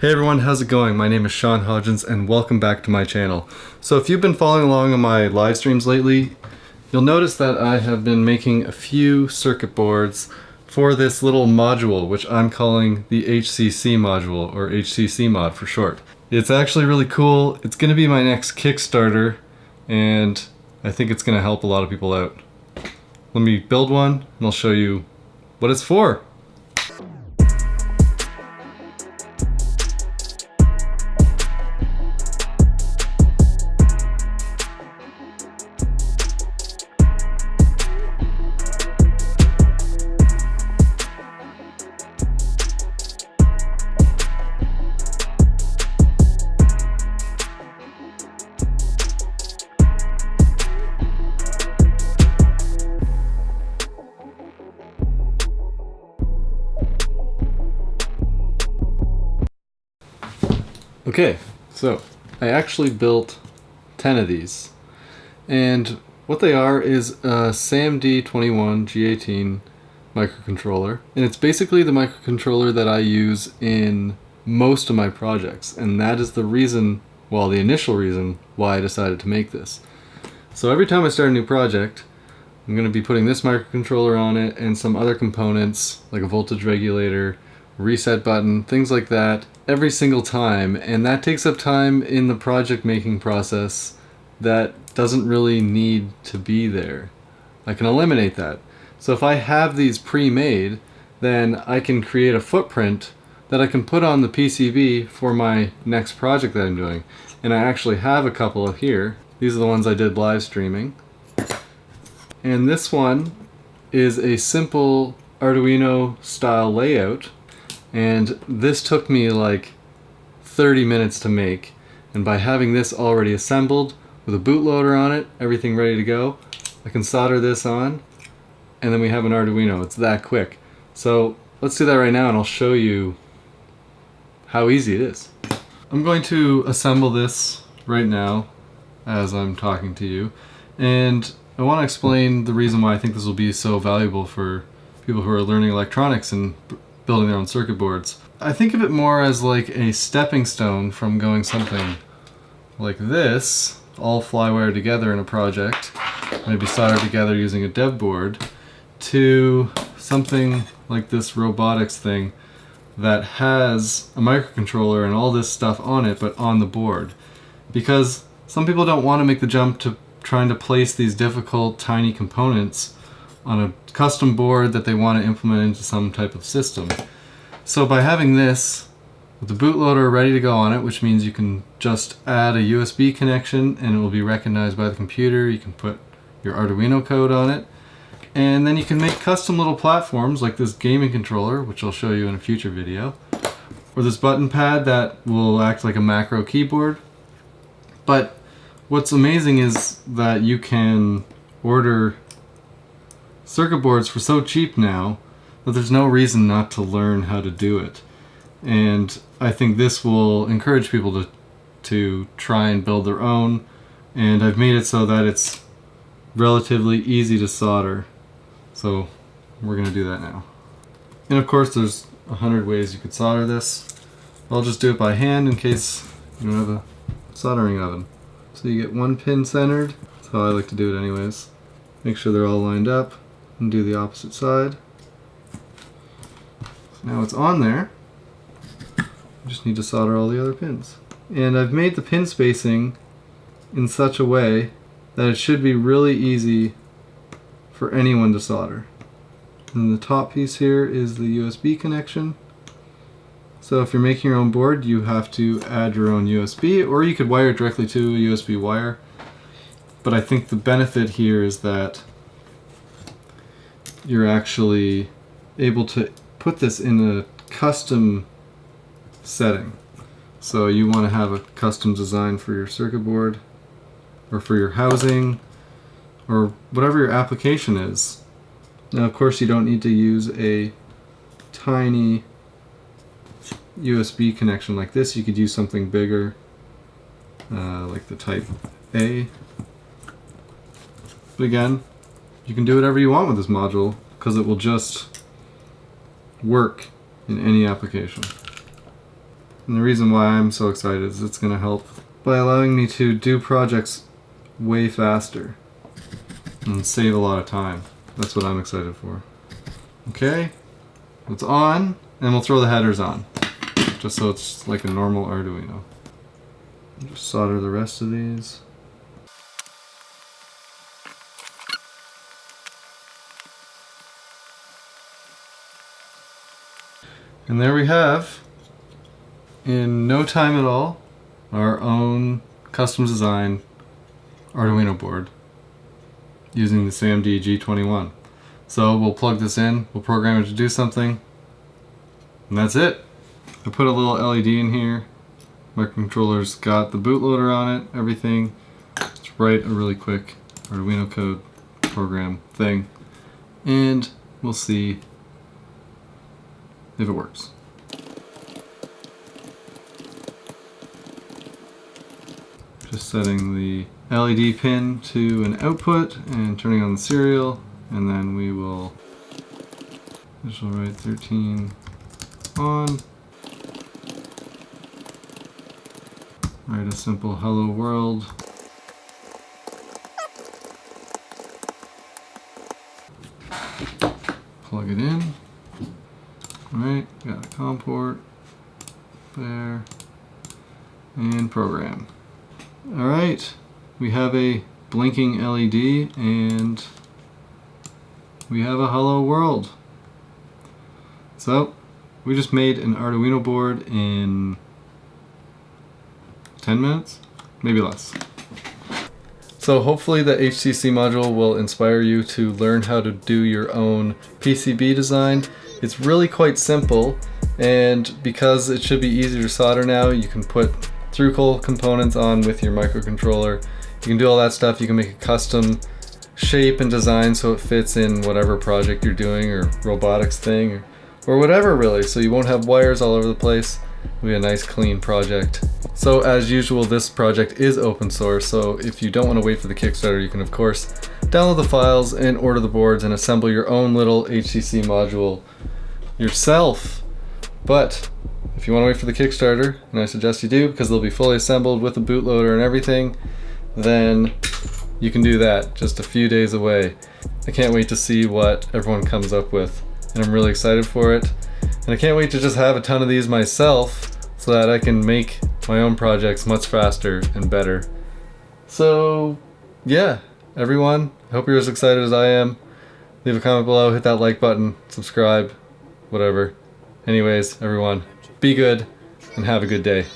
Hey everyone, how's it going? My name is Sean Hodgins and welcome back to my channel. So if you've been following along on my live streams lately, you'll notice that I have been making a few circuit boards for this little module, which I'm calling the HCC module, or HCC mod for short. It's actually really cool. It's going to be my next Kickstarter, and I think it's going to help a lot of people out. Let me build one, and I'll show you what it's for. Okay, so I actually built 10 of these. And what they are is a SAMD21 G18 microcontroller. And it's basically the microcontroller that I use in most of my projects. And that is the reason, well, the initial reason why I decided to make this. So every time I start a new project, I'm going to be putting this microcontroller on it and some other components like a voltage regulator, reset button, things like that every single time and that takes up time in the project making process that doesn't really need to be there. I can eliminate that. So if I have these pre-made then I can create a footprint that I can put on the PCB for my next project that I'm doing. And I actually have a couple of here. These are the ones I did live streaming. And this one is a simple Arduino style layout and this took me like 30 minutes to make. And by having this already assembled with a bootloader on it everything ready to go I can solder this on and then we have an Arduino. It's that quick. So let's do that right now and I'll show you how easy it is. I'm going to assemble this right now as I'm talking to you. And I want to explain the reason why I think this will be so valuable for people who are learning electronics and building their own circuit boards. I think of it more as like a stepping stone from going something like this, all flywire together in a project, maybe soldered together using a dev board, to something like this robotics thing that has a microcontroller and all this stuff on it, but on the board. Because some people don't want to make the jump to trying to place these difficult tiny components on a custom board that they want to implement into some type of system. So by having this with the bootloader ready to go on it, which means you can just add a USB connection and it will be recognized by the computer. You can put your Arduino code on it. And then you can make custom little platforms like this gaming controller, which I'll show you in a future video. Or this button pad that will act like a macro keyboard. But what's amazing is that you can order circuit boards for so cheap now that there's no reason not to learn how to do it. And I think this will encourage people to, to try and build their own. And I've made it so that it's relatively easy to solder. So we're going to do that now. And of course there's a hundred ways you could solder this. I'll just do it by hand in case you don't have a soldering oven. So you get one pin centered. That's how I like to do it anyways. Make sure they're all lined up and do the opposite side. Now it's on there. Just need to solder all the other pins. And I've made the pin spacing in such a way that it should be really easy for anyone to solder. And the top piece here is the USB connection. So if you're making your own board, you have to add your own USB, or you could wire directly to a USB wire. But I think the benefit here is that you're actually able to put this in a custom setting. So you want to have a custom design for your circuit board or for your housing or whatever your application is. Now of course you don't need to use a tiny USB connection like this. You could use something bigger uh, like the type A. But again, you can do whatever you want with this module because it will just work in any application. And the reason why I'm so excited is it's going to help by allowing me to do projects way faster and save a lot of time. That's what I'm excited for. Okay, it's on, and we'll throw the headers on, just so it's like a normal Arduino. Just solder the rest of these. And there we have, in no time at all, our own custom design Arduino board using the SAMD G21. So we'll plug this in, we'll program it to do something, and that's it. I put a little LED in here. Microcontroller's got the bootloader on it, everything. Let's write a really quick Arduino code program thing, and we'll see if it works. Just setting the LED pin to an output and turning on the serial and then we will digital write 13 on. Write a simple hello world. Plug it in Alright, got a COM port there and program. Alright, we have a blinking LED and we have a hello world. So, we just made an Arduino board in 10 minutes? Maybe less. So hopefully the HCC module will inspire you to learn how to do your own PCB design. It's really quite simple and because it should be easier to solder now, you can put through-hole components on with your microcontroller. You can do all that stuff. You can make a custom shape and design so it fits in whatever project you're doing or robotics thing or, or whatever really. So you won't have wires all over the place. It'll be a nice clean project. So as usual, this project is open source, so if you don't want to wait for the Kickstarter, you can of course download the files and order the boards and assemble your own little HCC module yourself. But if you want to wait for the Kickstarter, and I suggest you do because they'll be fully assembled with a bootloader and everything, then you can do that just a few days away. I can't wait to see what everyone comes up with, and I'm really excited for it. And I can't wait to just have a ton of these myself so that I can make my own projects much faster and better. So yeah, everyone, I hope you're as excited as I am. Leave a comment below, hit that like button, subscribe, whatever. Anyways, everyone, be good and have a good day.